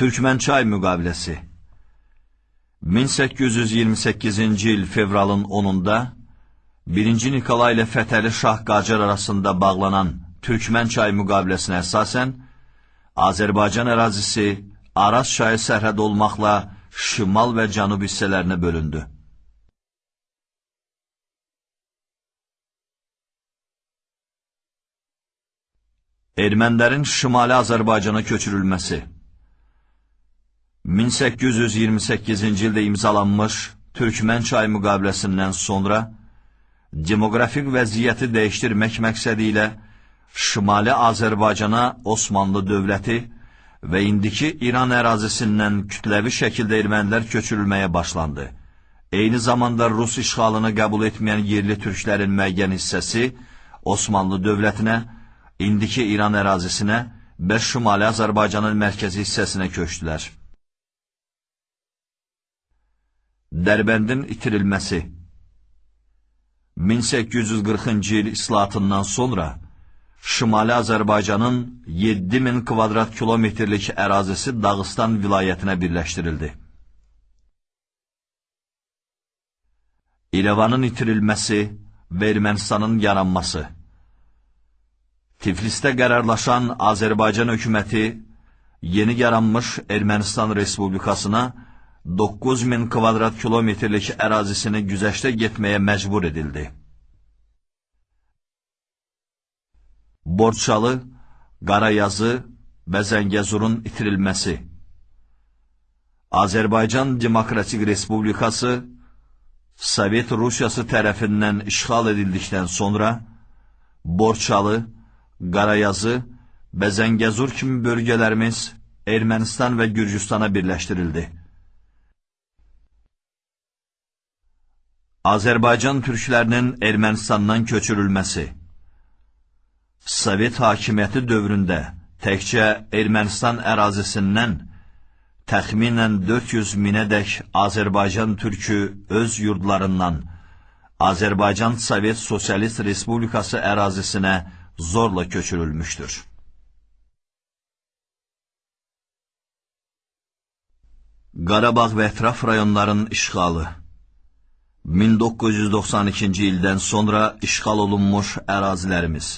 Türkmənçay müqaviləsi 1828-ci il fevralın 10-da 1-ci Nikolay ilə Fətəli Şah Qacar arasında bağlanan Türkmənçay müqaviləsinə əsasən Azərbaycan ərazisi Araz çayı sərhəd olmaqla şimal və cənub hissələrinə bölündü. Ermənilərin Şimali Azərbaycana köçürülməsi 1828-ci ildə imzalanmış Türkmən çayı müqaviləsindən sonra demoqrafik vəziyyəti dəyişdirmək məqsədi ilə Şimali Azərbaycana Osmanlı dövləti və indiki İran ərazisindən kütləvi şəkildə ermənilər köçürülməyə başlandı. Eyni zamanda Rus işğalını qəbul etməyən yerli türklərin müəyyən hissəsi Osmanlı dövlətinə, indiki İran ərazisinə və Şimali Azərbaycanın mərkəzi hissəsinə köçdülər. Dərbəndin itirilməsi 1840-cı il islahatından sonra Şimali Azərbaycanın 7000 kvadrat kilometrlik ərazisi Dağıstan vilayətinə birləşdirildi. İrəvanın itirilməsi və Ermənistanın yaranması Tiflisdə qərarlaşan Azərbaycan hökuməti yeni yaranmış Ermənistan Respublikasına 9000 kvadrat kilometrlik ərazisini güzəşdə getməyə məcbur edildi. Borçalı, Qarayazı və Zəngəzurun itirilməsi Azərbaycan Demokratik Respublikası Sovet Rusiyası tərəfindən işğal edildikdən sonra Borçalı, Qarayazı və Zəngəzur kimi bölgələrimiz Ermənistan və Gürcüstana birləşdirildi. Azərbaycan türklərinin Ermənistandan köçürülməsi Sovet hakimiyyəti dövründə təkcə Ermənistan ərazisindən təxminən 400 minədək Azərbaycan türkü öz yurdlarından Azərbaycan Sovet Sosialist Respublikası ərazisinə zorla köçürülmüşdür. Qarabağ və ətraf rayonların işğalı 1992-ci ildən sonra işğal olunmuş ərazilərimiz